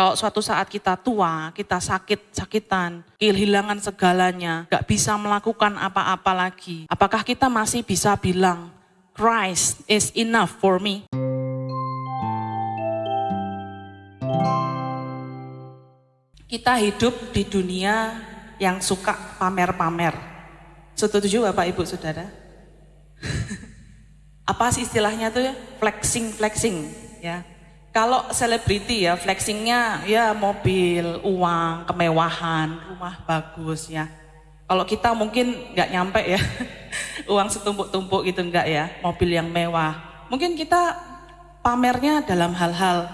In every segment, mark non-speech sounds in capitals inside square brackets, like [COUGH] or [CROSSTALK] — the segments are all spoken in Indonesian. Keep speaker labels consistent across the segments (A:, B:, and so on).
A: Kalau suatu saat kita tua, kita sakit-sakitan, kehilangan segalanya, gak bisa melakukan apa-apa lagi. Apakah kita masih bisa bilang, Christ is enough for me? Kita hidup di dunia yang suka pamer-pamer. Setuju Bapak Ibu Saudara? [LAUGHS] Apa sih istilahnya tuh ya? Flexing, flexing ya. Kalau selebriti ya flexingnya ya mobil, uang, kemewahan, rumah bagus ya. Kalau kita mungkin nggak nyampe ya, [LAUGHS] uang setumpuk-tumpuk gitu enggak ya, mobil yang mewah. Mungkin kita pamernya dalam hal-hal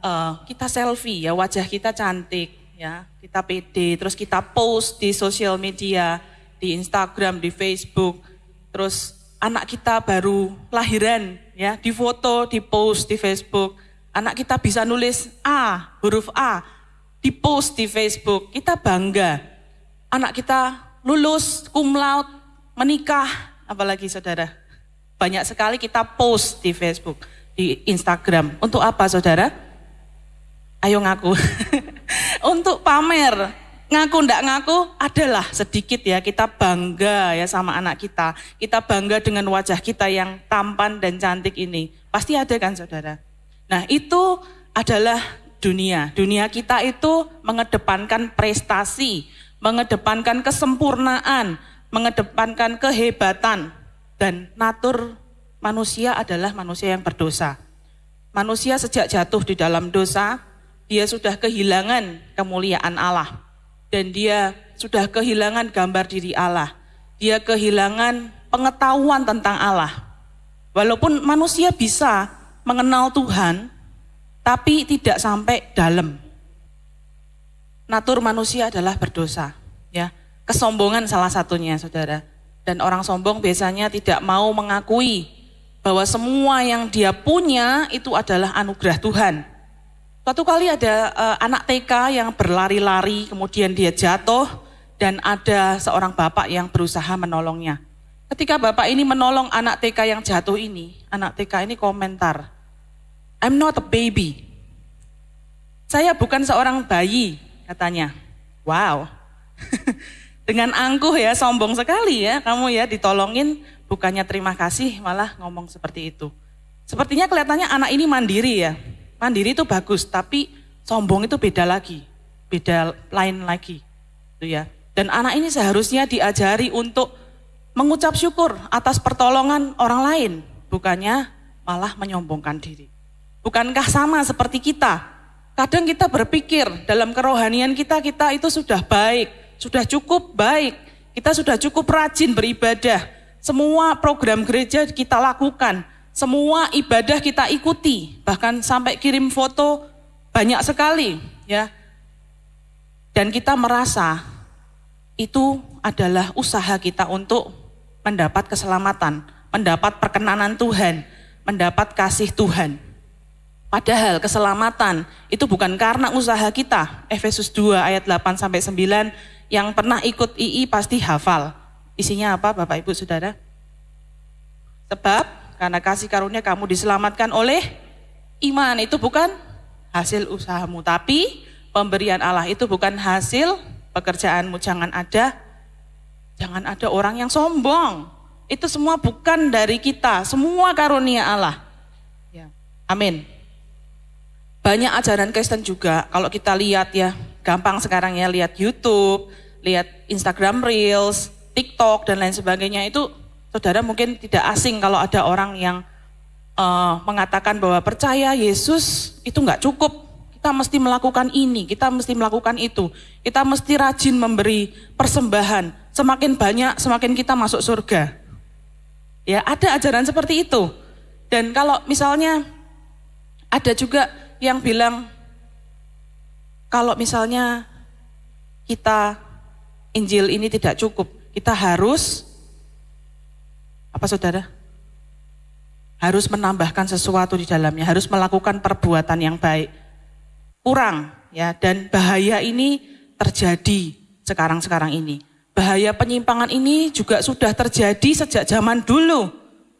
A: uh, kita selfie ya, wajah kita cantik, ya kita pede terus kita post di sosial media di Instagram di Facebook terus anak kita baru lahiran ya di foto di post di Facebook anak kita bisa nulis A huruf A di post di Facebook. Kita bangga. Anak kita lulus cum laude menikah. Apalagi saudara? Banyak sekali kita post di Facebook di Instagram. Untuk apa saudara? Ayo ngaku. [LAUGHS] Untuk pamer. Ngaku ndak ngaku adalah sedikit ya. Kita bangga ya sama anak kita. Kita bangga dengan wajah kita yang tampan dan cantik ini. Pasti ada kan saudara nah itu adalah dunia dunia kita itu mengedepankan prestasi mengedepankan kesempurnaan mengedepankan kehebatan dan natur manusia adalah manusia yang berdosa manusia sejak jatuh di dalam dosa dia sudah kehilangan kemuliaan Allah dan dia sudah kehilangan gambar diri Allah. Dia kehilangan pengetahuan tentang Allah. Walaupun manusia bisa mengenal Tuhan, tapi tidak sampai dalam. Natur manusia adalah berdosa, ya. Kesombongan salah satunya, Saudara. Dan orang sombong biasanya tidak mau mengakui bahwa semua yang dia punya itu adalah anugerah Tuhan Suatu kali ada uh, anak TK yang berlari-lari, kemudian dia jatuh, dan ada seorang bapak yang berusaha menolongnya. Ketika bapak ini menolong anak TK yang jatuh ini, anak TK ini komentar, I'm not a baby. Saya bukan seorang bayi, katanya. Wow. [LAUGHS] Dengan angkuh ya, sombong sekali ya, kamu ya ditolongin, bukannya terima kasih, malah ngomong seperti itu. Sepertinya kelihatannya anak ini mandiri ya, Mandiri itu bagus, tapi sombong itu beda lagi, beda lain lagi. Itu ya. Dan anak ini seharusnya diajari untuk mengucap syukur atas pertolongan orang lain, bukannya malah menyombongkan diri. Bukankah sama seperti kita? Kadang kita berpikir dalam kerohanian kita, kita itu sudah baik, sudah cukup baik, kita sudah cukup rajin beribadah. Semua program gereja kita lakukan, semua ibadah kita ikuti, bahkan sampai kirim foto banyak sekali, ya. Dan kita merasa itu adalah usaha kita untuk mendapat keselamatan, mendapat perkenanan Tuhan, mendapat kasih Tuhan. Padahal keselamatan itu bukan karena usaha kita. Efesus 2 ayat 8 sampai 9 yang pernah ikut II pasti hafal. Isinya apa Bapak Ibu Saudara? Sebab karena kasih karunia kamu diselamatkan oleh iman. Itu bukan hasil usahamu. Tapi pemberian Allah itu bukan hasil pekerjaanmu. Jangan ada, jangan ada orang yang sombong. Itu semua bukan dari kita. Semua karunia Allah. Ya. Amin. Banyak ajaran Kristen juga. Kalau kita lihat ya, gampang sekarang ya lihat YouTube, lihat Instagram Reels, TikTok dan lain sebagainya itu Saudara mungkin tidak asing kalau ada orang yang uh, mengatakan bahwa percaya Yesus itu nggak cukup. Kita mesti melakukan ini, kita mesti melakukan itu. Kita mesti rajin memberi persembahan. Semakin banyak, semakin kita masuk surga. Ya, ada ajaran seperti itu. Dan kalau misalnya ada juga yang bilang kalau misalnya kita Injil ini tidak cukup, kita harus apa saudara? Harus menambahkan sesuatu di dalamnya, harus melakukan perbuatan yang baik. Kurang ya dan bahaya ini terjadi sekarang-sekarang ini. Bahaya penyimpangan ini juga sudah terjadi sejak zaman dulu,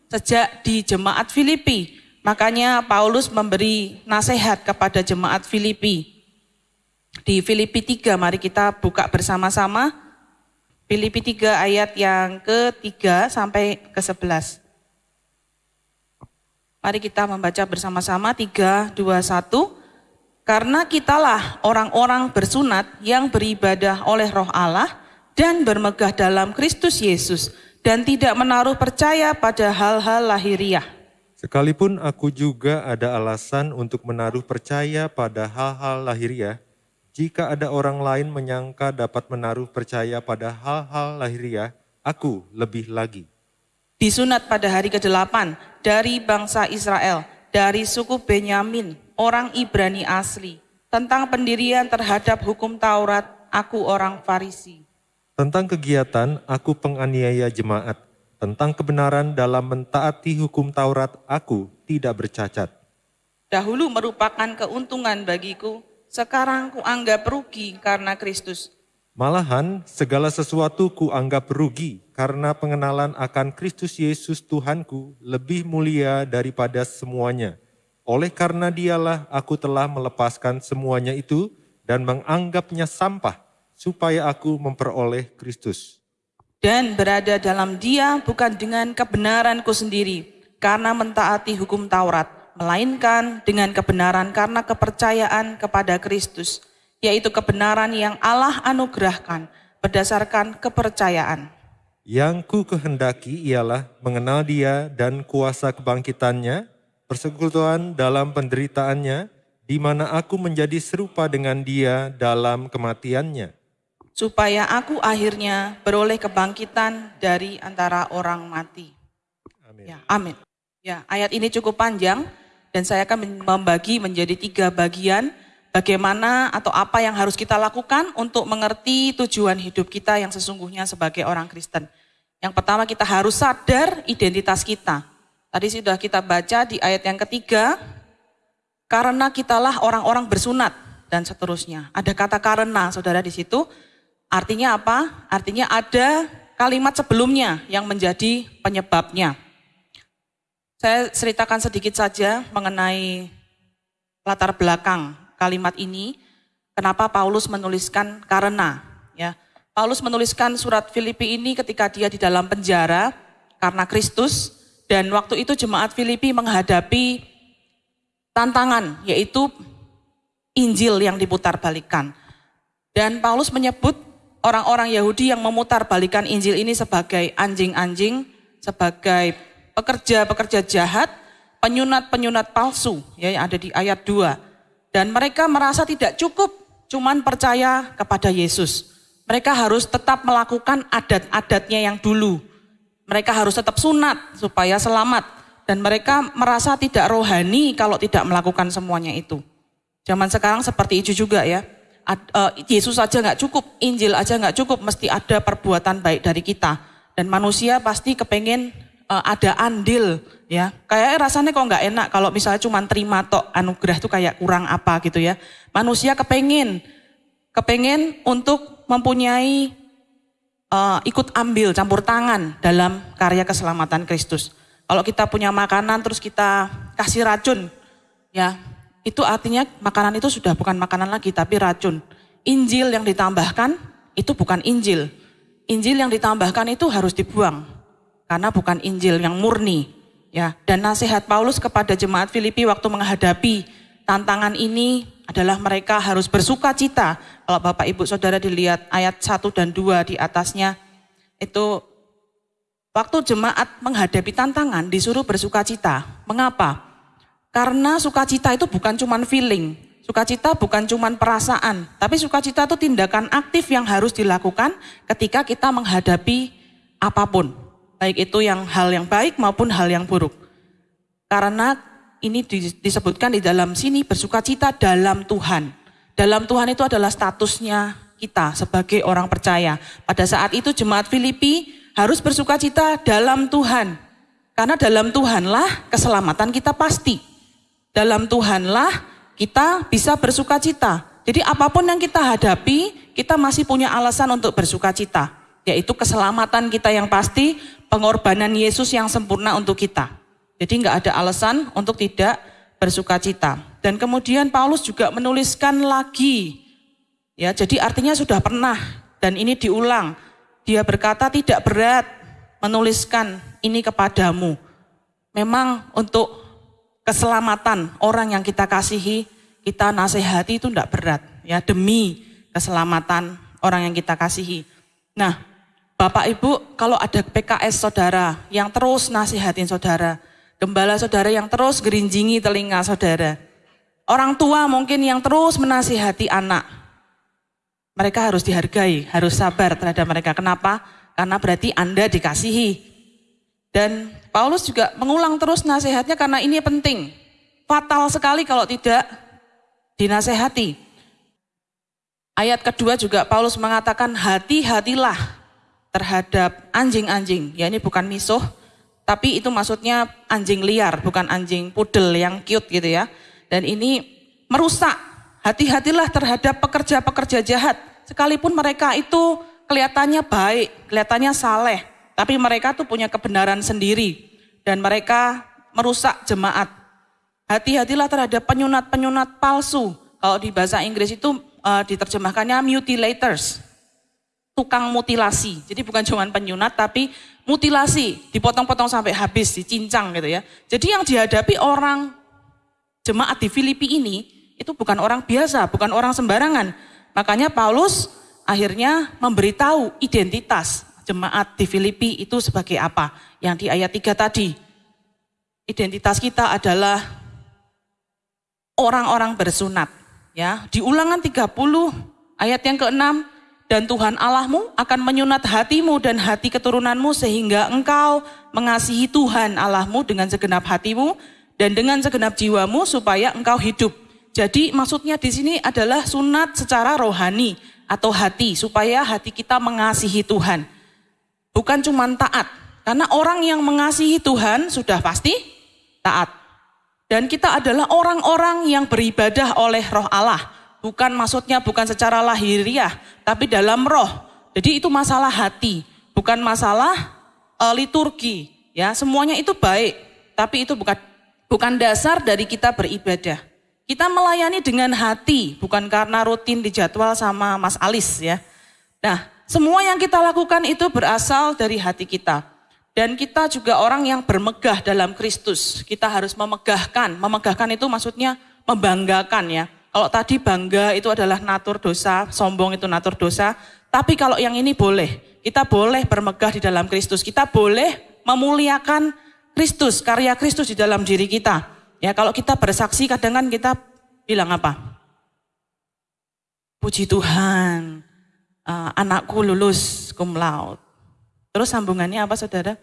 A: sejak di jemaat Filipi. Makanya Paulus memberi nasihat kepada jemaat Filipi. di Filipi 3, mari kita buka bersama-sama. Filipi 3 ayat yang ketiga sampai ke 11. Mari kita membaca bersama-sama 3, 2, 1. Karena kitalah orang-orang bersunat yang beribadah oleh roh Allah dan bermegah dalam Kristus Yesus dan tidak menaruh percaya pada hal-hal lahiriah.
B: Sekalipun aku juga ada alasan untuk menaruh percaya pada hal-hal lahiriah, jika ada orang lain menyangka dapat menaruh percaya pada hal-hal lahiriah, aku lebih lagi.
A: Disunat pada hari ke-8 dari bangsa Israel, dari suku Benyamin, orang Ibrani asli. Tentang pendirian terhadap hukum Taurat, aku orang Farisi.
B: Tentang kegiatan, aku penganiaya jemaat. Tentang kebenaran dalam mentaati hukum Taurat, aku tidak bercacat.
A: Dahulu merupakan keuntungan bagiku, sekarang kuanggap rugi karena Kristus.
B: Malahan segala sesuatu kuanggap rugi karena pengenalan akan Kristus Yesus Tuhanku lebih mulia daripada semuanya oleh karena dialah aku telah melepaskan semuanya itu dan menganggapnya sampah supaya aku memperoleh Kristus.
A: Dan berada dalam dia bukan dengan kebenaranku sendiri karena mentaati hukum Taurat, melainkan dengan kebenaran karena kepercayaan kepada Kristus, yaitu kebenaran yang Allah anugerahkan berdasarkan kepercayaan.
B: Yang ku kehendaki ialah mengenal dia dan kuasa kebangkitannya persekutuan dalam penderitaannya, di mana aku menjadi serupa dengan dia dalam kematiannya.
A: Supaya aku akhirnya beroleh kebangkitan dari antara orang mati. Amin. Ya, amin. Ya, ayat ini cukup panjang dan saya akan membagi menjadi tiga bagian bagaimana atau apa yang harus kita lakukan untuk mengerti tujuan hidup kita yang sesungguhnya sebagai orang Kristen. Yang pertama kita harus sadar identitas kita. Tadi sudah kita baca di ayat yang ketiga, karena kitalah orang-orang bersunat dan seterusnya. Ada kata karena, saudara di situ. Artinya apa? Artinya ada kalimat sebelumnya yang menjadi penyebabnya. Saya ceritakan sedikit saja mengenai latar belakang kalimat ini. Kenapa Paulus menuliskan karena? Ya, Paulus menuliskan surat Filipi ini ketika dia di dalam penjara karena Kristus dan waktu itu jemaat Filipi menghadapi tantangan yaitu Injil yang diputarbalikkan. Dan Paulus menyebut orang-orang Yahudi yang memutarbalikkan Injil ini sebagai anjing-anjing, sebagai pekerja-pekerja jahat, penyunat-penyunat palsu ya yang ada di ayat 2. Dan mereka merasa tidak cukup cuman percaya kepada Yesus. Mereka harus tetap melakukan adat-adatnya yang dulu mereka harus tetap sunat supaya selamat. Dan mereka merasa tidak rohani kalau tidak melakukan semuanya itu. Zaman sekarang seperti itu juga ya. E, Yesus aja nggak cukup, Injil aja nggak cukup, mesti ada perbuatan baik dari kita. Dan manusia pasti kepengen e, ada andil ya. Kayak rasanya kok nggak enak kalau misalnya cuma terima tok anugerah itu kayak kurang apa gitu ya. Manusia kepengen, kepengen untuk mempunyai uh, ikut ambil campur tangan dalam karya keselamatan Kristus. Kalau kita punya makanan terus kita kasih racun, ya itu artinya makanan itu sudah bukan makanan lagi tapi racun. Injil yang ditambahkan itu bukan Injil. Injil yang ditambahkan itu harus dibuang karena bukan Injil yang murni. Ya, dan nasihat Paulus kepada jemaat Filipi waktu menghadapi tantangan ini adalah mereka harus bersuka cita. Kalau Bapak Ibu Saudara dilihat ayat 1 dan 2 di atasnya, itu waktu jemaat menghadapi tantangan disuruh bersuka cita. Mengapa? Karena sukacita itu bukan cuma feeling, sukacita bukan cuma perasaan, tapi sukacita itu tindakan aktif yang harus dilakukan ketika kita menghadapi apa pun. Baik itu yang hal yang baik maupun hal yang buruk. Karena ini disebutkan di dalam sini bersuka cita dalam Tuhan. Dalam Tuhan itu adalah statusnya kita sebagai orang percaya. Pada saat itu jemaat Filipi harus bersuka cita dalam Tuhan. Karena dalam Tuhanlah keselamatan kita pasti. Dalam Tuhanlah kita bisa bersuka cita. Jadi apa pun yang kita hadapi, kita masih punya alasan untuk bersuka cita. Yaitu keselamatan kita yang pasti, pengorbanan Yesus yang sempurna untuk kita. Jadi nggak ada alasan untuk tidak bersuka cita. Dan kemudian Paulus juga menuliskan lagi Ya, jadi artinya sudah pernah dan ini diulang. Dia berkata tidak berat menuliskan ini kepadamu. Memang untuk keselamatan orang yang kita kasihi, kita nasihati itu tidak berat ya demi keselamatan orang yang kita kasihi. Nah, Bapak Ibu, kalau ada PKS saudara yang terus nasihatin saudara, gembala saudara yang terus gerinjingi telinga saudara, orang tua mungkin yang terus menasihati anak, mereka harus dihargai, harus sabar terhadap mereka. Kenapa? Karena berarti Anda dikasihi. Dan Paulus juga mengulang terus nasihatnya karena ini penting. Fatal sekali kalau tidak dinasehati. Ayat kedua juga Paulus mengatakan hati-hatilah terhadap anjing-anjing. Ya ini bukan misuh, tapi itu maksudnya anjing liar, bukan anjing pudel yang cute gitu ya. Dan ini merusak Hati-hatilah terhadap pekerja-pekerja jahat. Sekalipun mereka itu kelihatannya baik, kelihatannya saleh. Tapi mereka tuh punya kebenaran sendiri. Dan mereka merusak jemaat. Hati-hatilah terhadap penyunat-penyunat palsu. Kalau di bahasa Inggris itu uh, diterjemahkannya mutilators. Tukang mutilasi. Jadi bukan cuma penyunat tapi mutilasi. Dipotong-potong sampai habis, dicincang gitu ya. Jadi yang dihadapi orang jemaat di Filipi ini itu bukan orang biasa, bukan orang sembarangan. Makanya Paulus akhirnya memberitahu identitas jemaat di Filipi itu sebagai apa. Yang di ayat 3 tadi. Identitas kita adalah orang-orang bersunat. Ya, di ulangan 30 ayat yang ke-6 dan Tuhan Allahmu akan menyunat hatimu dan hati keturunanmu sehingga engkau mengasihi Tuhan Allahmu dengan segenap hatimu dan dengan segenap jiwamu supaya engkau hidup. Jadi maksudnya di sini adalah sunat secara rohani atau hati supaya hati kita mengasihi Tuhan. Bukan cuma taat. Karena orang yang mengasihi Tuhan sudah pasti taat. Dan kita adalah orang-orang yang beribadah oleh roh Allah. Bukan maksudnya bukan secara lahiriah, tapi dalam roh. Jadi itu masalah hati, bukan masalah uh, liturgi. Ya, semuanya itu baik, tapi itu bukan bukan dasar dari kita beribadah. Kita melayani dengan hati, bukan karena rutin dijadwal sama Mas Alis ya. Nah, semua yang kita lakukan itu berasal dari hati kita. Dan kita juga orang yang bermegah dalam Kristus. Kita harus memegahkan. Memegahkan itu maksudnya membanggakan ya. Kalau tadi bangga itu adalah natur dosa, sombong itu natur dosa. Tapi kalau yang ini boleh. Kita boleh bermegah di dalam Kristus. Kita boleh memuliakan Kristus, karya Kristus di dalam diri kita. Ya kalau kita bersaksi kadang kan kita bilang apa? Puji Tuhan, uh, anakku lulus cum laude. Terus sambungannya apa saudara?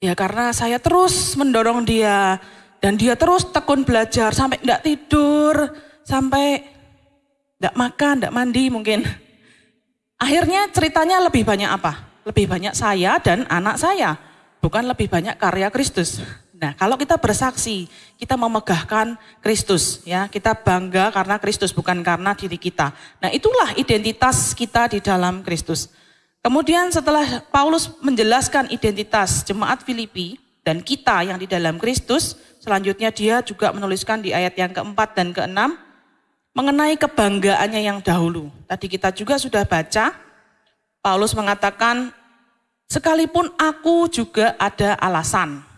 A: Ya karena saya terus mendorong dia dan dia terus tekun belajar sampai enggak tidur, sampai enggak makan, enggak mandi mungkin. Akhirnya ceritanya lebih banyak apa? Lebih banyak saya dan anak saya, bukan lebih banyak karya Kristus. Nah, kalau kita bersaksi, kita memegahkan Kristus, ya. Kita bangga karena Kristus bukan karena diri kita. Nah, itulah identitas kita di dalam Kristus. Kemudian setelah Paulus menjelaskan identitas jemaat Filipi dan kita yang di dalam Kristus, selanjutnya dia juga menuliskan di ayat yang keempat dan keenam mengenai kebanggaannya yang dahulu. Tadi kita juga sudah baca, Paulus mengatakan, sekalipun aku juga ada alasan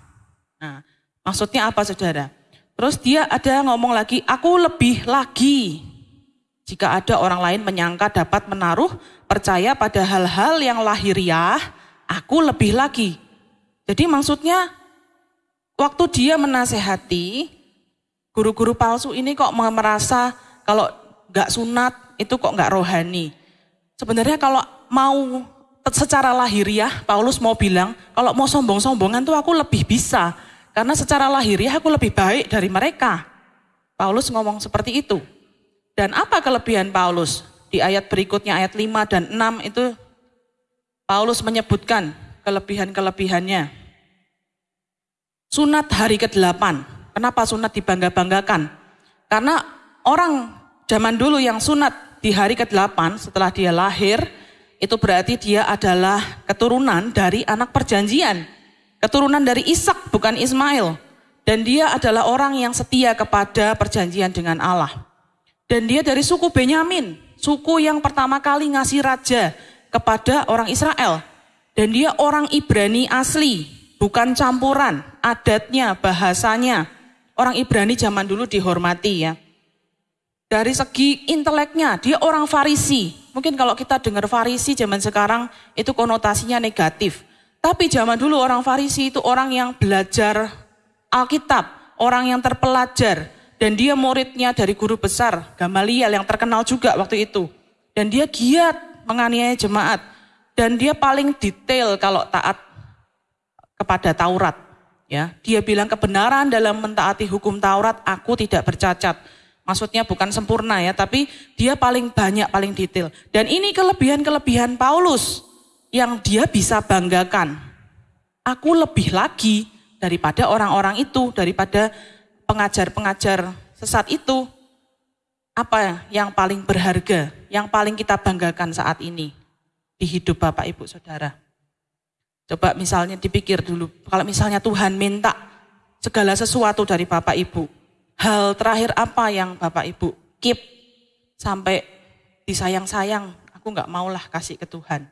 A: Nah, maksudnya apa saudara? Terus dia ada ngomong lagi, aku lebih lagi. Jika ada orang lain menyangka dapat menaruh percaya pada hal-hal yang lahiriah, aku lebih lagi. Jadi maksudnya waktu dia menasehati, guru-guru palsu ini kok merasa kalau gak sunat itu kok gak rohani. Sebenarnya kalau mau secara lahiriah, Paulus mau bilang, kalau mau sombong-sombongan tuh aku lebih bisa. Karena secara lahiriah aku lebih baik dari mereka. Paulus ngomong seperti itu. Dan apa kelebihan Paulus? Di ayat berikutnya, ayat 5 dan 6 itu Paulus menyebutkan kelebihan-kelebihannya. Sunat hari ke-8. Kenapa sunat dibangga-banggakan? Karena orang zaman dulu yang sunat di hari ke-8 setelah dia lahir, itu berarti dia adalah keturunan dari anak perjanjian Keturunan dari Ishak bukan Ismail. Dan dia adalah orang yang setia kepada perjanjian dengan Allah. Dan dia dari suku Benyamin, suku yang pertama kali ngasih raja kepada orang Israel. Dan dia orang Ibrani asli, bukan campuran, adatnya, bahasanya. Orang Ibrani zaman dulu dihormati ya. Dari segi inteleknya, dia orang Farisi. Mungkin kalau kita dengar Farisi zaman sekarang itu konotasinya negatif. Tapi zaman dulu orang Farisi itu orang yang belajar Alkitab, orang yang terpelajar. Dan dia muridnya dari guru besar, Gamaliel yang terkenal juga waktu itu. Dan dia giat menganiaya jemaat. Dan dia paling detail kalau taat kepada Taurat. Ya, dia bilang kebenaran dalam mentaati hukum Taurat, aku tidak bercacat Maksudnya bukan sempurna ya, tapi dia paling banyak, paling detail. Dan ini kelebihan-kelebihan Paulus yang dia bisa banggakan. Aku lebih lagi daripada orang-orang itu, daripada pengajar-pengajar sesat itu. Apa yang paling berharga, yang paling kita banggakan saat ini di hidup Bapak Ibu Saudara? Coba misalnya dipikir dulu, kalau misalnya Tuhan minta segala sesuatu dari Bapak Ibu, hal terakhir apa yang Bapak Ibu keep sampai disayang-sayang, aku nggak maulah kasih ke Tuhan.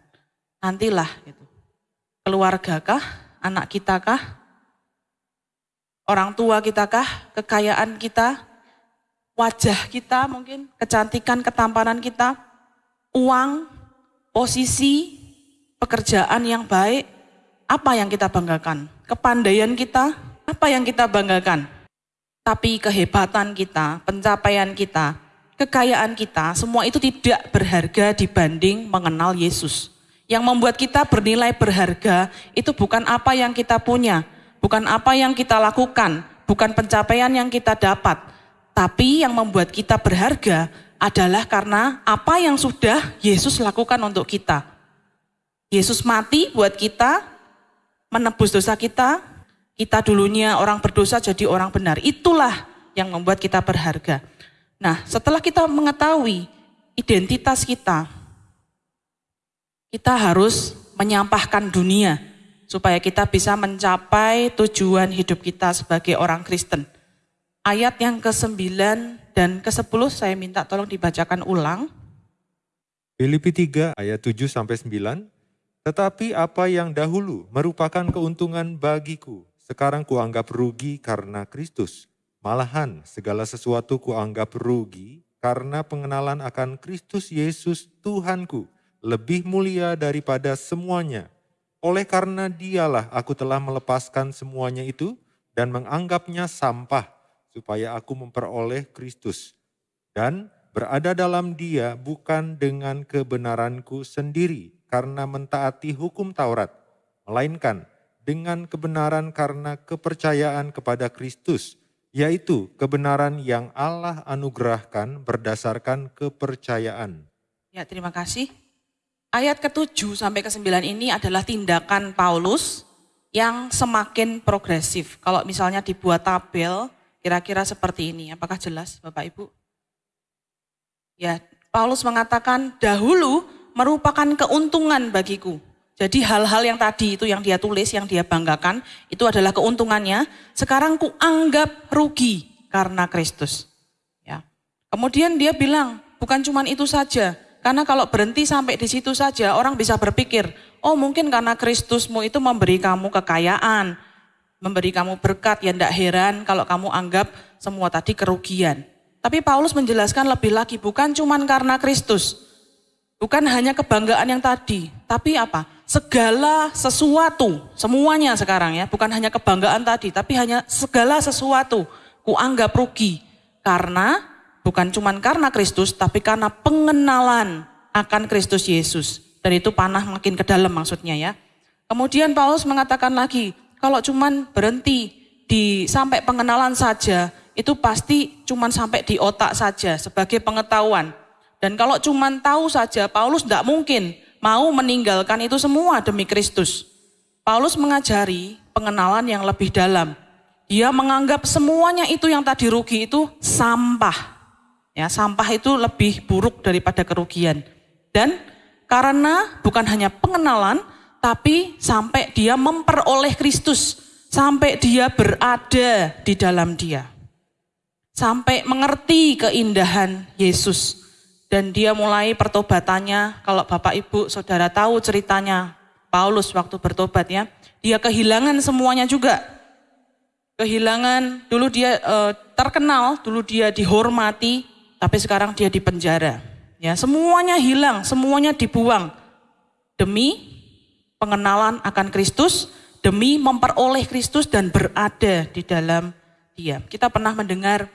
A: Nantilah gitu. Keluarga kah? Anak kita kah? Orang tua kita kah? Kekayaan kita? Wajah kita mungkin? Kecantikan, ketampanan kita? Uang? Posisi? Pekerjaan yang baik? Apa yang kita banggakan? Kepandaian kita? Apa yang kita banggakan? Tapi kehebatan kita, pencapaian kita, kekayaan kita, semua itu tidak berharga dibanding mengenal Yesus. Yang membuat kita bernilai berharga itu bukan apa yang kita punya, bukan apa yang kita lakukan, bukan pencapaian yang kita dapat. Tapi yang membuat kita berharga adalah karena apa yang sudah Yesus lakukan untuk kita. Yesus mati buat kita, menebus dosa kita, kita dulunya orang berdosa jadi orang benar. Itulah yang membuat kita berharga. Nah, setelah kita mengetahui identitas kita, kita harus menyampahkan dunia supaya kita bisa mencapai tujuan hidup kita sebagai orang Kristen. Ayat yang ke-9 dan ke-10 saya minta tolong dibacakan ulang.
B: Filipi 3 ayat 7 sampai 9. Tetapi apa yang dahulu merupakan keuntungan bagiku, sekarang kuanggap rugi karena Kristus. Malahan segala sesuatu kuanggap rugi karena pengenalan akan Kristus Yesus Tuhanku lebih mulia daripada semuanya. Oleh karena dialah aku telah melepaskan semuanya itu dan menganggapnya sampah supaya aku memperoleh Kristus. Dan berada dalam dia bukan dengan kebenaranku sendiri karena mentaati hukum Taurat, melainkan dengan kebenaran karena kepercayaan kepada Kristus, yaitu kebenaran yang Allah anugerahkan berdasarkan kepercayaan.
A: Ya, terima kasih. Ayat ke-7 sampai ke-9 ini adalah tindakan Paulus yang semakin progresif. Kalau misalnya dibuat tabel, kira-kira seperti ini. Apakah jelas Bapak Ibu? Ya, Paulus mengatakan dahulu merupakan keuntungan bagiku. Jadi hal-hal yang tadi itu yang dia tulis, yang dia banggakan, itu adalah keuntungannya. Sekarang ku anggap rugi karena Kristus. Ya. Kemudian dia bilang, bukan cuma itu saja. Karena kalau berhenti sampai di situ saja, orang bisa berpikir, oh mungkin karena Kristusmu itu memberi kamu kekayaan, memberi kamu berkat, ya tidak heran kalau kamu anggap semua tadi kerugian. Tapi Paulus menjelaskan lebih lagi, bukan cuma karena Kristus. Bukan hanya kebanggaan yang tadi, tapi apa? segala sesuatu, semuanya sekarang ya, bukan hanya kebanggaan tadi, tapi hanya segala sesuatu kuanggap rugi. Karena bukan cuma karena Kristus, tapi karena pengenalan akan Kristus Yesus. Dan itu panah makin ke dalam maksudnya ya. Kemudian Paulus mengatakan lagi, kalau cuma berhenti di sampai pengenalan saja, itu pasti cuma sampai di otak saja sebagai pengetahuan. Dan kalau cuma tahu saja, Paulus tidak mungkin mau meninggalkan itu semua demi Kristus. Paulus mengajari pengenalan yang lebih dalam. Dia menganggap semuanya itu yang tadi rugi itu sampah. Ya, sampah itu lebih buruk daripada kerugian. Dan karena bukan hanya pengenalan, tapi sampai dia memperoleh Kristus, sampai dia berada di dalam dia. sampai mengerti keindahan Yesus. Dan dia mulai pertobatannya, kalau Bapak Ibu Saudara tahu ceritanya Paulus waktu bertobat ya, dia kehilangan semuanya juga. Kehilangan, dulu dia e, terkenal, dulu dia dihormati, tapi sekarang dia di penjara. Ya, semuanya hilang, semuanya dibuang demi pengenalan akan Kristus, demi memperoleh Kristus dan berada di dalam Dia. Kita pernah mendengar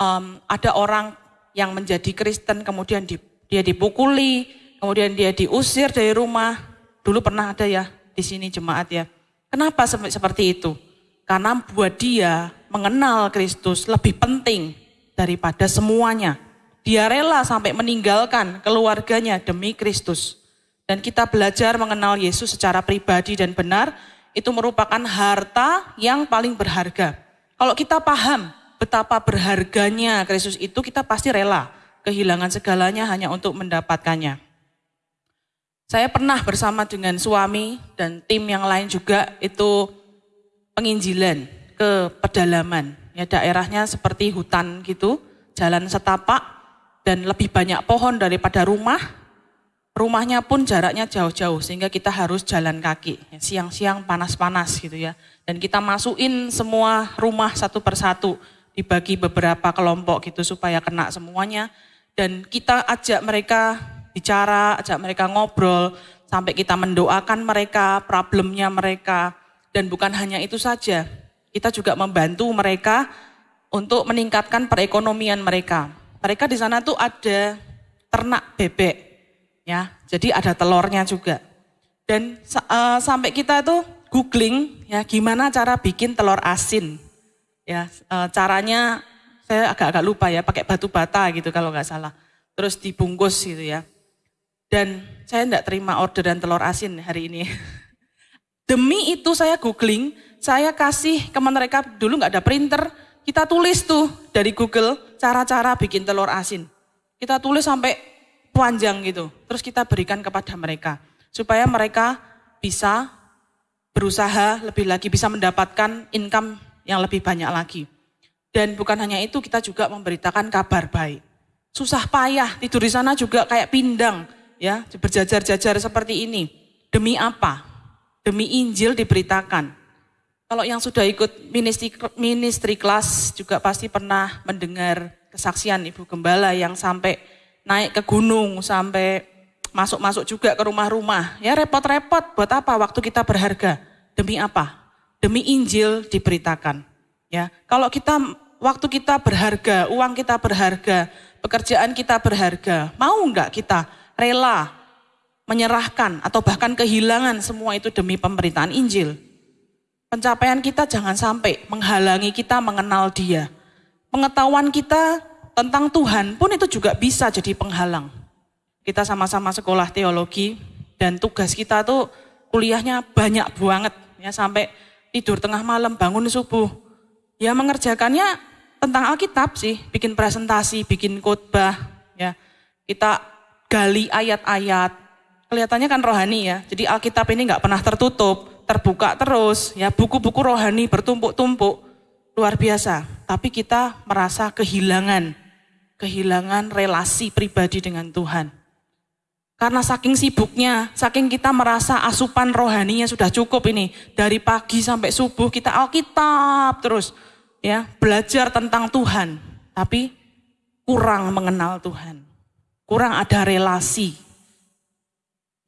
A: um, ada orang yang menjadi Kristen, kemudian di, dia dipukuli, kemudian dia diusir dari rumah. Dulu pernah ada ya di sini jemaat ya. Kenapa seperti itu? Karena buat dia mengenal Kristus lebih penting daripada semuanya. Dia rela sampai meninggalkan keluarganya demi Kristus. Dan kita belajar mengenal Yesus secara pribadi dan benar, itu merupakan harta yang paling berharga. Kalau kita paham betapa berharganya Kristus itu, kita pasti rela kehilangan segalanya hanya untuk mendapatkannya. Saya pernah bersama dengan suami dan tim yang lain juga itu penginjilan ke pedalaman. Ya daerahnya seperti hutan gitu, jalan setapak dan lebih banyak pohon daripada rumah. Rumahnya pun jaraknya jauh-jauh sehingga kita harus jalan kaki. Siang-siang panas-panas gitu ya. Dan kita masukin semua rumah satu persatu dibagi beberapa kelompok gitu supaya kena semuanya. Dan kita ajak mereka bicara, ajak mereka ngobrol, sampai kita mendoakan mereka, problemnya mereka. Dan bukan hanya itu saja, kita juga membantu mereka untuk meningkatkan perekonomian mereka. Mereka di sana tuh ada ternak bebek, ya, jadi ada telurnya juga. Dan uh, sampai kita itu googling, ya, gimana cara bikin telur asin. Ya, e, caranya saya agak-agak lupa ya, pakai batu bata gitu kalau nggak salah. Terus dibungkus gitu ya. Dan saya enggak terima orderan telur asin hari ini. [LAUGHS] Demi itu saya googling, saya kasih ke mereka dulu nggak ada printer, kita tulis tuh dari Google cara-cara bikin telur asin. Kita tulis sampai panjang gitu, terus kita berikan kepada mereka supaya mereka bisa berusaha lebih lagi bisa mendapatkan income yang lebih banyak lagi. Dan bukan hanya itu, kita juga memberitakan kabar baik. Susah payah, tidur di sana juga kayak pindang, ya, berjajar-jajar seperti ini. Demi apa? Demi Injil diberitakan. Kalau yang sudah ikut ministry, ministry kelas juga pasti pernah mendengar kesaksian Ibu Gembala yang sampai naik ke gunung, sampai masuk-masuk juga ke rumah-rumah. Ya repot-repot, buat apa waktu kita berharga? Demi apa? demi Injil diberitakan. Ya, kalau kita waktu kita berharga, uang kita berharga, pekerjaan kita berharga, mau enggak kita rela menyerahkan atau bahkan kehilangan semua itu demi pemberitaan Injil? Pencapaian kita jangan sampai menghalangi kita mengenal Dia. Pengetahuan kita tentang Tuhan pun itu juga bisa jadi penghalang. Kita sama-sama sekolah teologi dan tugas kita tuh kuliahnya banyak banget ya sampai tidur tengah malam, bangun subuh. Ya mengerjakannya tentang Alkitab sih, bikin presentasi, bikin khotbah, ya. Kita gali ayat-ayat. Kelihatannya kan rohani ya. Jadi Alkitab ini nggak pernah tertutup, terbuka terus, ya buku-buku rohani bertumpuk-tumpuk. Luar biasa. Tapi kita merasa kehilangan, kehilangan relasi pribadi dengan Tuhan. Karena saking sibuknya, saking kita merasa asupan rohaninya sudah cukup ini. Dari pagi sampai subuh kita Alkitab terus. ya Belajar tentang Tuhan. Tapi kurang mengenal Tuhan. Kurang ada relasi.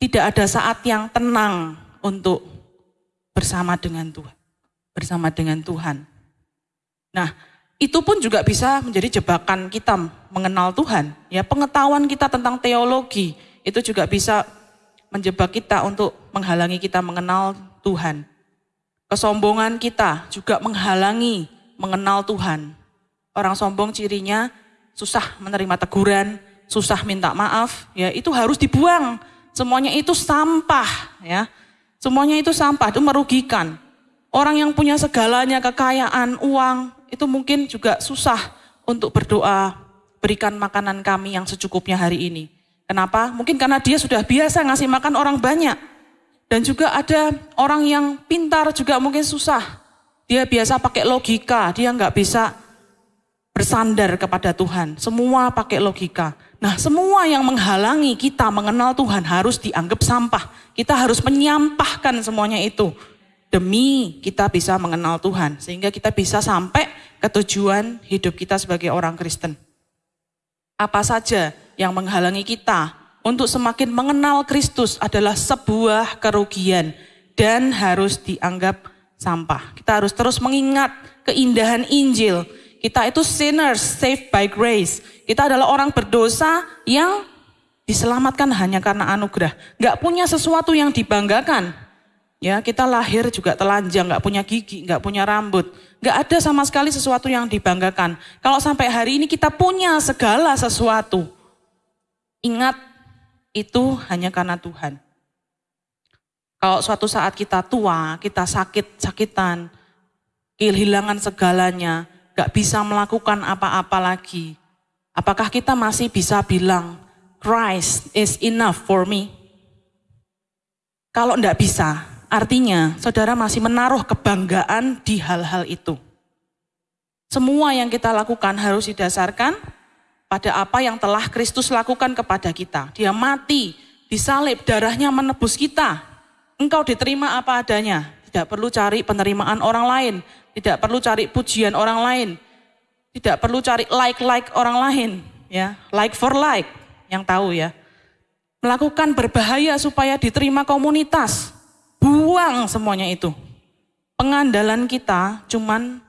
A: Tidak ada saat yang tenang untuk bersama dengan Tuhan. Bersama dengan Tuhan. Nah, itu pun juga bisa menjadi jebakan kita mengenal Tuhan. Ya, pengetahuan kita tentang teologi, itu juga bisa menjebak kita untuk menghalangi kita mengenal Tuhan. Kesombongan kita juga menghalangi mengenal Tuhan. Orang sombong cirinya susah menerima teguran, susah minta maaf, ya itu harus dibuang. Semuanya itu sampah, ya. Semuanya itu sampah, itu merugikan. Orang yang punya segalanya, kekayaan, uang, itu mungkin juga susah untuk berdoa, berikan makanan kami yang secukupnya hari ini. Kenapa? Mungkin karena dia sudah biasa ngasih makan orang banyak. Dan juga ada orang yang pintar juga mungkin susah. Dia biasa pakai logika, dia nggak bisa bersandar kepada Tuhan. Semua pakai logika. Nah, semua yang menghalangi kita mengenal Tuhan harus dianggap sampah. Kita harus menyampahkan semuanya itu demi kita bisa mengenal Tuhan sehingga kita bisa sampai ke tujuan hidup kita sebagai orang Kristen. Apa saja yang menghalangi kita untuk semakin mengenal Kristus adalah sebuah kerugian dan harus dianggap sampah. Kita harus terus mengingat keindahan Injil. Kita itu sinners saved by grace. Kita adalah orang berdosa yang diselamatkan hanya karena anugerah. Gak punya sesuatu yang dibanggakan. Ya, kita lahir juga telanjang, gak punya gigi, gak punya rambut. Gak ada sama sekali sesuatu yang dibanggakan. Kalau sampai hari ini kita punya segala sesuatu. Ingat, itu hanya karena Tuhan. Kalau suatu saat kita tua, kita sakit-sakitan, kehilangan segalanya, gak bisa melakukan apa-apa lagi, Apakah kita masih bisa bilang, Christ is enough for me? Kalau enggak bisa, artinya saudara masih menaruh kebanggaan di hal-hal itu. Semua yang kita lakukan harus didasarkan pada apa yang telah Kristus lakukan kepada kita. Dia mati, disalib, darahnya menebus kita. Engkau diterima apa adanya. Tidak perlu cari penerimaan orang lain. Tidak perlu cari pujian orang lain tidak perlu cari like-like orang lain, ya, like for like, yang tahu ya. Melakukan berbahaya supaya diterima komunitas. Buang semuanya itu. Pengandalan kita cuman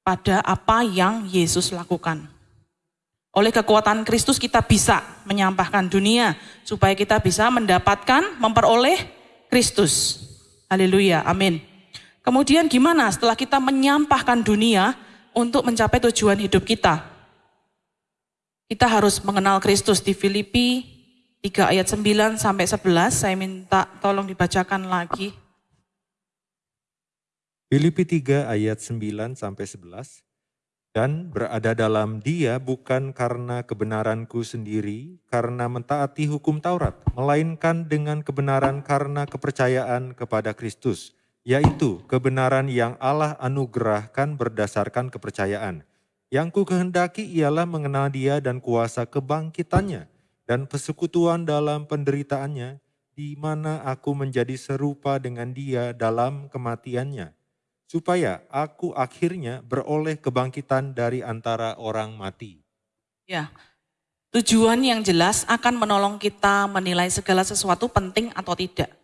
A: pada apa yang Yesus lakukan. Oleh kekuatan Kristus kita bisa menyampahkan dunia supaya kita bisa mendapatkan, memperoleh Kristus. Haleluya, amin. Kemudian gimana setelah kita menyampahkan dunia, untuk mencapai tujuan hidup kita. Kita harus mengenal Kristus di Filipi 3 ayat 9 sampai 11. Saya minta tolong dibacakan lagi.
B: Filipi 3 ayat 9 sampai 11. Dan berada dalam dia bukan karena kebenaranku sendiri, karena mentaati hukum Taurat, melainkan dengan kebenaran karena kepercayaan kepada Kristus yaitu kebenaran yang Allah anugerahkan berdasarkan kepercayaan. Yang ku kehendaki ialah mengenal dia dan kuasa kebangkitannya dan persekutuan dalam penderitaannya, di mana aku menjadi serupa dengan dia dalam kematiannya, supaya aku akhirnya beroleh kebangkitan dari antara orang mati.
A: Ya, tujuan yang jelas akan menolong kita menilai segala sesuatu penting atau tidak.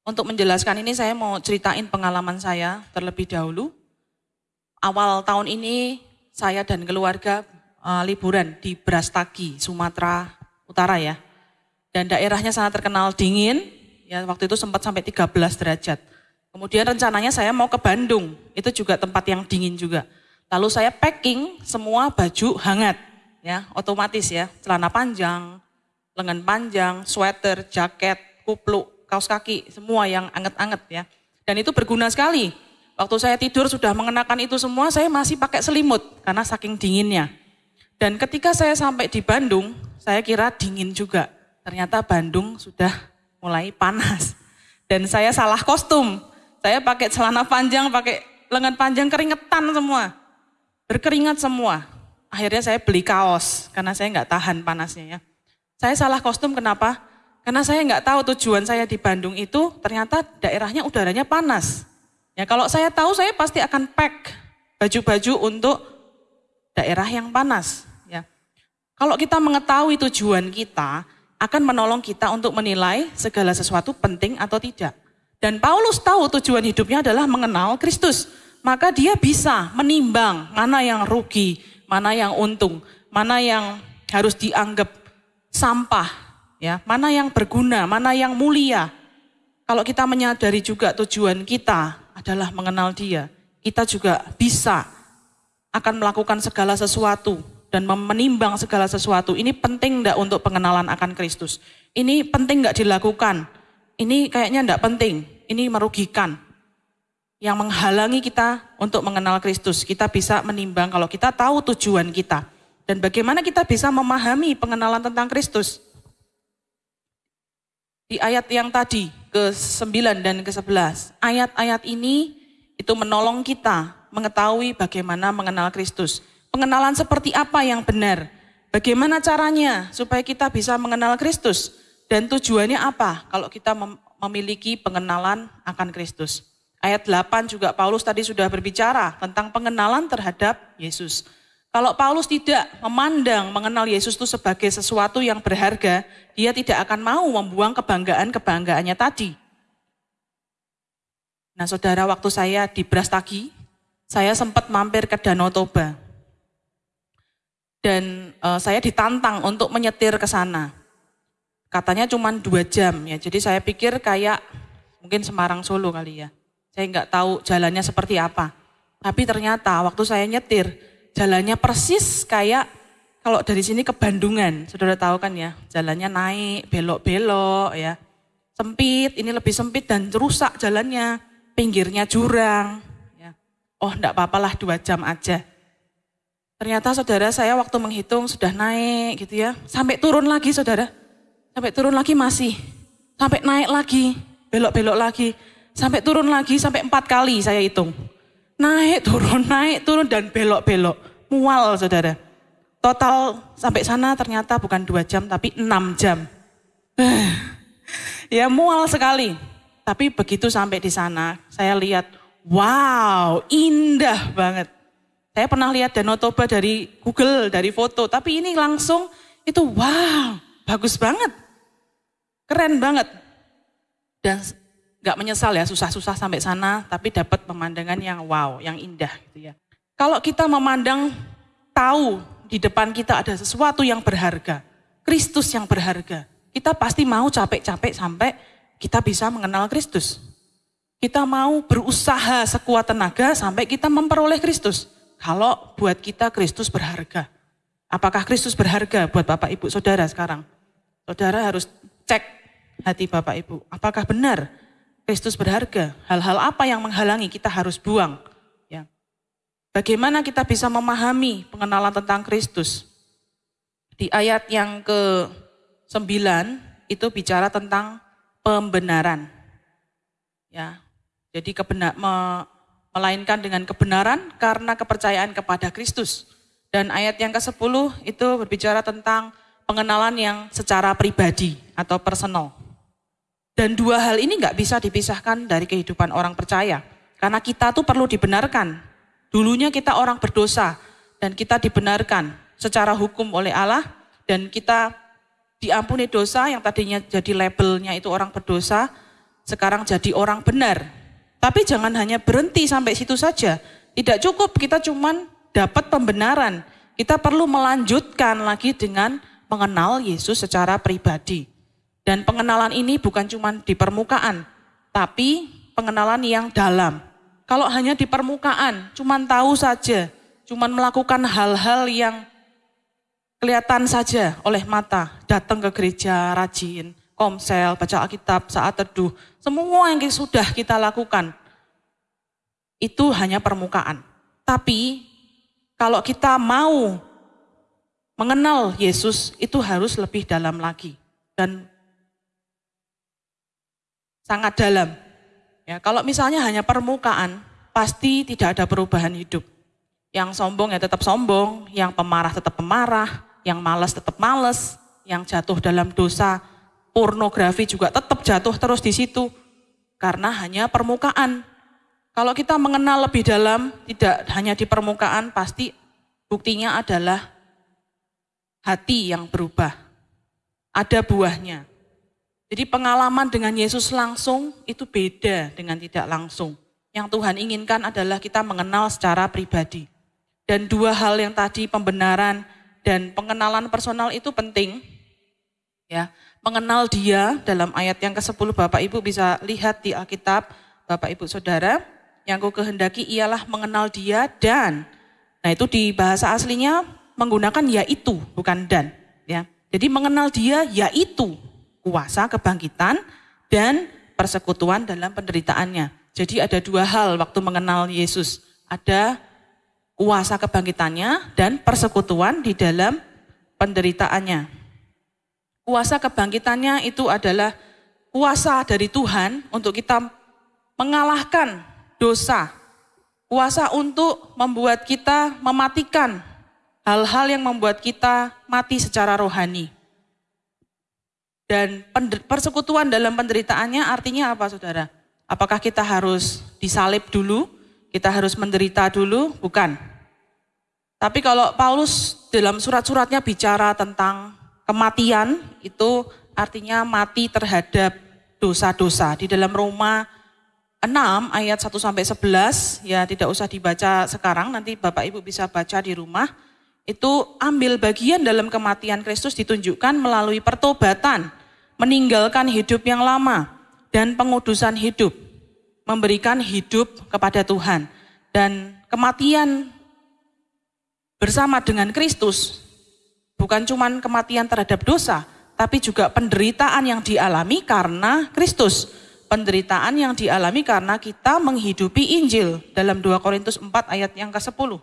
A: Untuk menjelaskan ini saya mau ceritain pengalaman saya terlebih dahulu. Awal tahun ini saya dan keluarga uh, liburan di Brastagi, Sumatera Utara ya. Dan daerahnya sangat terkenal dingin, ya waktu itu sempat sampai 13 derajat. Kemudian rencananya saya mau ke Bandung, itu juga tempat yang dingin juga. Lalu saya packing semua baju hangat, ya otomatis ya, celana panjang, lengan panjang, sweater, jaket, kupluk, kaos kaki, semua yang anget-anget ya. Dan itu berguna sekali. Waktu saya tidur sudah mengenakan itu semua, saya masih pakai selimut karena saking dinginnya. Dan ketika saya sampai di Bandung, saya kira dingin juga. Ternyata Bandung sudah mulai panas. Dan saya salah kostum. Saya pakai celana panjang, pakai lengan panjang keringetan semua. Berkeringat semua. Akhirnya saya beli kaos karena saya nggak tahan panasnya ya. Saya salah kostum kenapa? Karena saya nggak tahu tujuan saya di Bandung itu ternyata daerahnya udaranya panas. Ya kalau saya tahu saya pasti akan pack baju-baju untuk daerah yang panas. Ya. Kalau kita mengetahui tujuan kita, akan menolong kita untuk menilai segala sesuatu penting atau tidak. Dan Paulus tahu tujuan hidupnya adalah mengenal Kristus. Maka dia bisa menimbang mana yang rugi, mana yang untung, mana yang harus dianggap sampah, ya mana yang berguna, mana yang mulia. Kalau kita menyadari juga tujuan kita adalah mengenal Dia, kita juga bisa akan melakukan segala sesuatu dan menimbang segala sesuatu. Ini penting enggak untuk pengenalan akan Kristus? Ini penting enggak dilakukan? Ini kayaknya enggak penting. Ini merugikan. Yang menghalangi kita untuk mengenal Kristus. Kita bisa menimbang kalau kita tahu tujuan kita. Dan bagaimana kita bisa memahami pengenalan tentang Kristus di ayat yang tadi ke-9 dan ke-11. Ayat-ayat ini itu menolong kita mengetahui bagaimana mengenal Kristus. Pengenalan seperti apa yang benar? Bagaimana caranya supaya kita bisa mengenal Kristus? Dan tujuannya apa kalau kita memiliki pengenalan akan Kristus? Ayat 8 juga Paulus tadi sudah berbicara tentang pengenalan terhadap Yesus. Kalau Paulus tidak memandang mengenal Yesus itu sebagai sesuatu yang berharga, dia tidak akan mau membuang kebanggaan-kebanggaannya tadi. Nah saudara, waktu saya di Brastagi, saya sempat mampir ke Danau Toba. Dan uh, saya ditantang untuk menyetir ke sana. Katanya cuma dua jam ya, jadi saya pikir kayak mungkin Semarang Solo kali ya. Saya nggak tahu jalannya seperti apa. Tapi ternyata waktu saya nyetir, jalannya persis kayak kalau dari sini ke Bandungan, saudara tahu kan ya, jalannya naik, belok-belok ya. Sempit, ini lebih sempit dan rusak jalannya, pinggirnya jurang. Ya. Oh enggak apa-apalah dua jam aja. Ternyata saudara saya waktu menghitung sudah naik gitu ya, sampai turun lagi saudara. Sampai turun lagi masih, sampai naik lagi, belok-belok lagi, sampai turun lagi, sampai empat kali saya hitung. Naik turun, naik turun dan belok-belok. Mual saudara. Total sampai sana ternyata bukan dua jam tapi enam jam. [SIGHS] ya mual sekali. Tapi begitu sampai di sana saya lihat wow indah banget. Saya pernah lihat Danau Toba dari Google, dari foto. Tapi ini langsung itu wow bagus banget. Keren banget. Dan nggak menyesal ya susah-susah sampai sana, tapi dapat pemandangan yang wow, yang indah gitu ya. Kalau kita memandang tahu di depan kita ada sesuatu yang berharga, Kristus yang berharga, kita pasti mau capek-capek sampai kita bisa mengenal Kristus. Kita mau berusaha sekuat tenaga sampai kita memperoleh Kristus. Kalau buat kita Kristus berharga. Apakah Kristus berharga buat Bapak Ibu Saudara sekarang? Saudara harus cek hati Bapak Ibu. Apakah benar Kristus berharga. Hal-hal apa yang menghalangi kita harus buang. Ya. Bagaimana kita bisa memahami pengenalan tentang Kristus? Di ayat yang ke-9 itu bicara tentang pembenaran. Ya. Jadi kebenar, me, melainkan dengan kebenaran karena kepercayaan kepada Kristus. Dan ayat yang ke-10 itu berbicara tentang pengenalan yang secara pribadi atau personal. Dan dua hal ini nggak bisa dipisahkan dari kehidupan orang percaya. Karena kita tuh perlu dibenarkan. Dulunya kita orang berdosa dan kita dibenarkan secara hukum oleh Allah dan kita diampuni dosa yang tadinya jadi labelnya itu orang berdosa, sekarang jadi orang benar. Tapi jangan hanya berhenti sampai situ saja. Tidak cukup kita cuman dapat pembenaran. Kita perlu melanjutkan lagi dengan mengenal Yesus secara pribadi. Dan pengenalan ini bukan cuma di permukaan, tapi pengenalan yang dalam. Kalau hanya di permukaan, cuma tahu saja, cuma melakukan hal-hal yang kelihatan saja oleh mata, datang ke gereja, rajin, komsel, baca Alkitab, saat teduh, semua yang sudah kita lakukan, itu hanya permukaan. Tapi kalau kita mau mengenal Yesus, itu harus lebih dalam lagi. Dan sangat dalam. Ya, kalau misalnya hanya permukaan, pasti tidak ada perubahan hidup. Yang sombong ya tetap sombong, yang pemarah tetap pemarah, yang malas tetap malas, yang jatuh dalam dosa pornografi juga tetap jatuh terus di situ. Karena hanya permukaan. Kalau kita mengenal lebih dalam, tidak hanya di permukaan, pasti buktinya adalah hati yang berubah. Ada buahnya. Jadi pengalaman dengan Yesus langsung itu beda dengan tidak langsung. Yang Tuhan inginkan adalah kita mengenal secara pribadi. Dan dua hal yang tadi pembenaran dan pengenalan personal itu penting. Ya, mengenal dia dalam ayat yang ke-10 Bapak Ibu bisa lihat di Alkitab Bapak Ibu Saudara, yang ku kehendaki ialah mengenal dia dan nah itu di bahasa aslinya menggunakan yaitu bukan dan ya. Jadi mengenal dia yaitu kuasa kebangkitan dan persekutuan dalam penderitaannya. Jadi ada dua hal waktu mengenal Yesus. Ada kuasa kebangkitannya dan persekutuan di dalam penderitaannya. Kuasa kebangkitannya itu adalah kuasa dari Tuhan untuk kita mengalahkan dosa. Kuasa untuk membuat kita mematikan hal-hal yang membuat kita mati secara rohani. Dan persekutuan dalam penderitaannya artinya apa saudara? Apakah kita harus disalib dulu? Kita harus menderita dulu? Bukan. Tapi kalau Paulus dalam surat-suratnya bicara tentang kematian, itu artinya mati terhadap dosa-dosa. Di dalam Roma 6 ayat 1 sampai 11, ya tidak usah dibaca sekarang, nanti Bapak Ibu bisa baca di rumah. Itu ambil bagian dalam kematian Kristus ditunjukkan melalui pertobatan meninggalkan hidup yang lama dan pengudusan hidup, memberikan hidup kepada Tuhan. Dan kematian bersama dengan Kristus bukan cuma kematian terhadap dosa, tapi juga penderitaan yang dialami karena Kristus. Penderitaan yang dialami karena kita menghidupi Injil dalam 2 Korintus 4 ayat yang ke-10.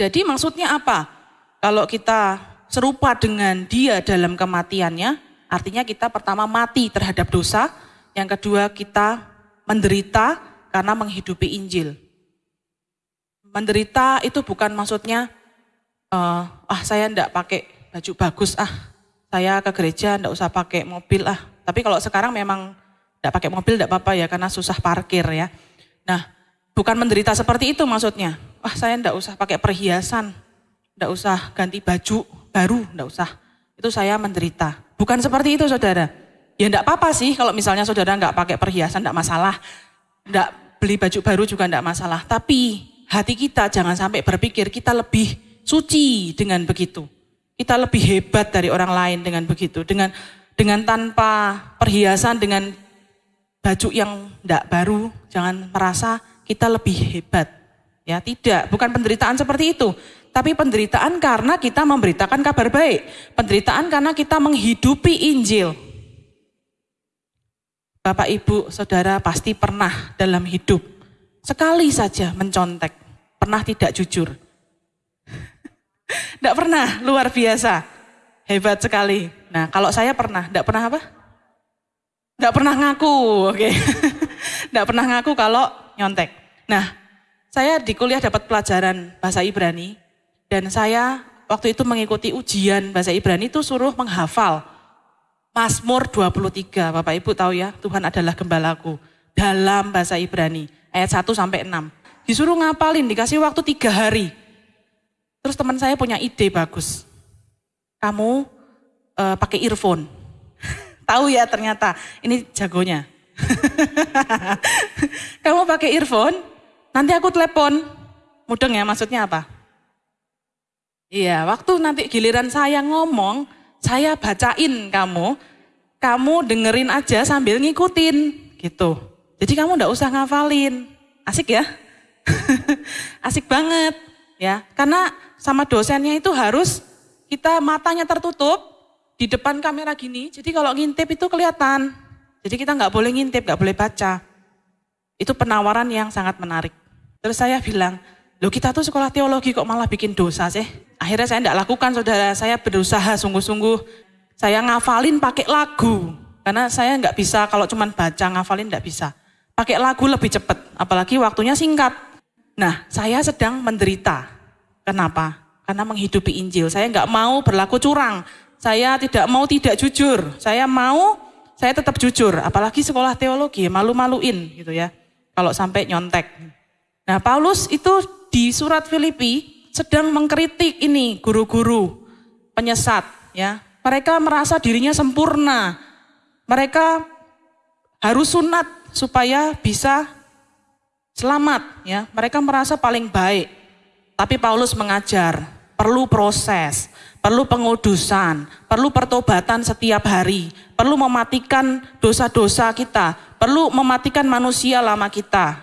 A: Jadi maksudnya apa? Kalau kita serupa dengan dia dalam kematiannya, artinya kita pertama mati terhadap dosa, yang kedua kita menderita karena menghidupi Injil. Menderita itu bukan maksudnya, uh, ah saya enggak pakai baju bagus ah, saya ke gereja enggak usah pakai mobil ah. Tapi kalau sekarang memang enggak pakai mobil enggak apa-apa ya karena susah parkir ya. Nah, bukan menderita seperti itu maksudnya. Wah saya enggak usah pakai perhiasan, enggak usah ganti baju, baru, enggak usah. Itu saya menderita. Bukan seperti itu saudara. Ya enggak apa-apa sih kalau misalnya saudara enggak pakai perhiasan enggak masalah. Enggak beli baju baru juga enggak masalah. Tapi hati kita jangan sampai berpikir kita lebih suci dengan begitu. Kita lebih hebat dari orang lain dengan begitu. Dengan dengan tanpa perhiasan, dengan baju yang enggak baru, jangan merasa kita lebih hebat. Ya, tidak, bukan penderitaan seperti itu. Tapi penderitaan karena kita memberitakan kabar baik. Penderitaan karena kita menghidupi Injil. Bapak, Ibu, Saudara pasti pernah dalam hidup sekali saja mencontek. Pernah tidak jujur. [LAUGHS] Tidak pernah, luar biasa. Hebat sekali. Nah, kalau saya pernah, tidak pernah apa? Tidak pernah ngaku, oke. [LAUGHS] Okay. Tidak pernah ngaku kalau nyontek. Nah, saya di kuliah dapat pelajaran bahasa Ibrani dan saya waktu itu mengikuti ujian bahasa Ibrani itu suruh menghafal Mazmur 23. Bapak Ibu tahu ya, Tuhan adalah gembalaku. Dalam bahasa Ibrani, ayat 1 sampai 6. Disuruh ngapalin, dikasih waktu tiga hari. Terus teman saya punya ide bagus. Kamu uh, pakai earphone. [LAUGHS] tahu ya ternyata, ini jagonya. [LAUGHS] Kamu pakai earphone, nanti aku telepon. Mudeng ya, maksudnya apa? Iya, waktu nanti giliran saya ngomong, saya bacain kamu, kamu dengerin aja sambil ngikutin, gitu. Jadi kamu ndak usah ngafalin, asik ya? [LAUGHS] asik banget, ya. Karena sama dosennya itu harus kita matanya tertutup di depan kamera gini, jadi kalau ngintip itu kelihatan. Jadi kita nggak boleh ngintip, nggak boleh baca. Itu penawaran yang sangat menarik. Terus saya bilang, Loh kita tuh sekolah teologi kok malah bikin dosa sih? Akhirnya saya tidak lakukan saudara, saya berusaha sungguh-sungguh. Saya ngafalin pakai lagu. Karena saya nggak bisa kalau cuma baca ngafalin nggak bisa. Pakai lagu lebih cepat, apalagi waktunya singkat. Nah saya sedang menderita. Kenapa? Karena menghidupi Injil. Saya nggak mau berlaku curang. Saya tidak mau tidak jujur. Saya mau saya tetap jujur. Apalagi sekolah teologi malu-maluin gitu ya. Kalau sampai nyontek. Nah Paulus itu di surat Filipi sedang mengkritik ini guru-guru penyesat ya. Mereka merasa dirinya sempurna. Mereka harus sunat supaya bisa selamat ya. Mereka merasa paling baik. Tapi Paulus mengajar, perlu proses, perlu pengudusan, perlu pertobatan setiap hari, perlu mematikan dosa-dosa kita, perlu mematikan manusia lama kita.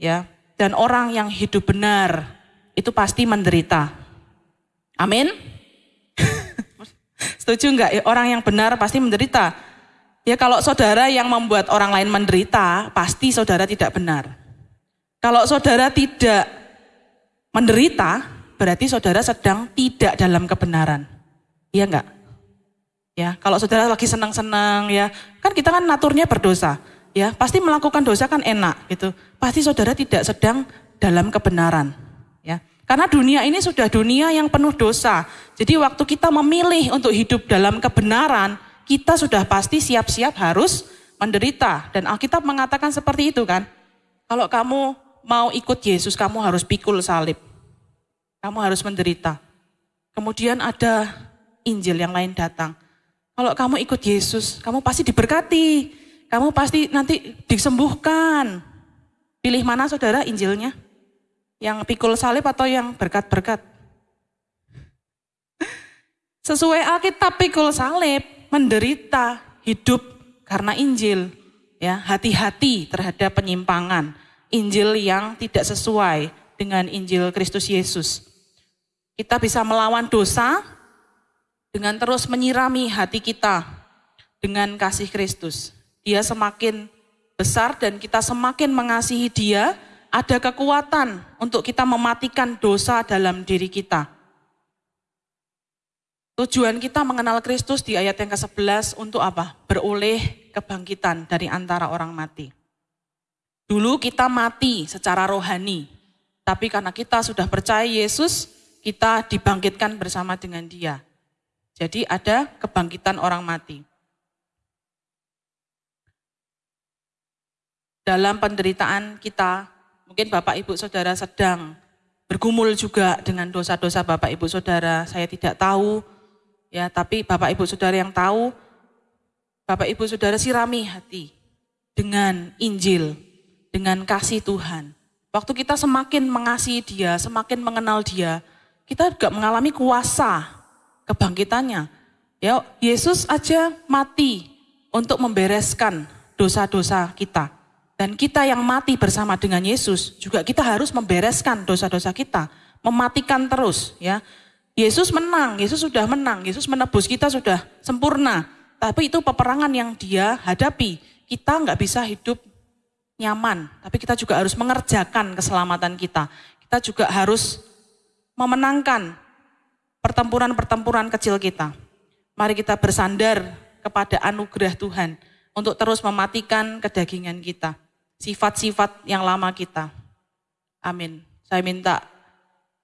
A: Ya, dan orang yang hidup benar itu pasti menderita. Amin. [LAUGHS] Setuju enggak? Ya, orang yang benar pasti menderita. Ya kalau saudara yang membuat orang lain menderita, pasti saudara tidak benar. Kalau saudara tidak menderita, berarti saudara sedang tidak dalam kebenaran. Iya enggak? Ya, kalau saudara lagi senang-senang ya, kan kita kan naturnya berdosa ya pasti melakukan dosa kan enak gitu. Pasti saudara tidak sedang dalam kebenaran. ya. Karena dunia ini sudah dunia yang penuh dosa. Jadi waktu kita memilih untuk hidup dalam kebenaran, kita sudah pasti siap-siap harus menderita. Dan Alkitab mengatakan seperti itu kan. Kalau kamu mau ikut Yesus, kamu harus pikul salib. Kamu harus menderita. Kemudian ada Injil yang lain datang. Kalau kamu ikut Yesus, kamu pasti diberkati. Kamu pasti nanti disembuhkan. Pilih mana saudara Injilnya? Yang pikul salib atau yang berkat-berkat? [LAUGHS] Sesuai Alkitab pikul salib, menderita, hidup karena Injil. Ya, hati-hati terhadap penyimpangan. Injil yang tidak sesuai dengan Injil Kristus Yesus. Kita bisa melawan dosa dengan terus menyirami hati kita dengan kasih Kristus. Dia semakin besar dan kita semakin mengasihi dia, ada kekuatan untuk kita mematikan dosa dalam diri kita. Tujuan kita mengenal Kristus di ayat yang ke-11 untuk apa? Beroleh kebangkitan dari antara orang mati. Dulu kita mati secara rohani, tapi karena kita sudah percaya Yesus, kita dibangkitkan bersama dengan dia. Jadi ada kebangkitan orang mati. Dalam penderitaan kita Mungkin Bapak Ibu Saudara sedang bergumul juga dengan dosa-dosa Bapak Ibu Saudara. Saya tidak tahu, ya, tapi Bapak Ibu Saudara yang tahu, Bapak Ibu Saudara sirami hati dengan Injil, dengan kasih Tuhan. Waktu kita semakin mengasihi Dia, semakin mengenal Dia, kita juga mengalami kuasa kebangkitannya. Ya, Yesus aja mati untuk membereskan dosa-dosa kita. Dan kita yang mati bersama dengan Yesus juga kita harus membereskan dosa-dosa kita, mematikan terus ya. Yesus menang, Yesus sudah menang, Yesus menebus kita sudah sempurna. Tapi itu peperangan yang dia hadapi. Kita nggak bisa hidup nyaman, tapi kita juga harus mengerjakan keselamatan kita. Kita juga harus memenangkan pertempuran-pertempuran kecil kita. Mari kita bersandar kepada anugerah Tuhan untuk terus mematikan kedagingan kita sifat-sifat yang lama kita. Amin. Saya minta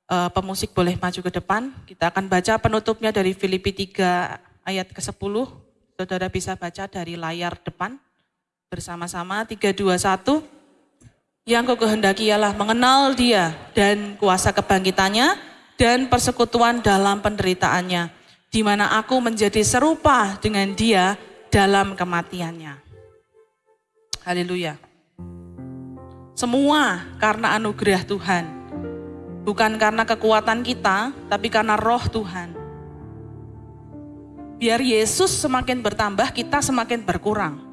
A: uh, pemusik boleh maju ke depan. Kita akan baca penutupnya dari Filipi 3 ayat ke-10. Saudara bisa baca dari layar depan. Bersama-sama 3, 2, 1. Yang kau kehendaki ialah mengenal dia dan kuasa kebangkitannya dan persekutuan dalam penderitaannya. Di mana aku menjadi serupa dengan dia dalam kematiannya. Haleluya. Semua karena anugerah Tuhan. Bukan karena kekuatan kita, tapi karena roh Tuhan. Biar Yesus semakin bertambah, kita semakin berkurang.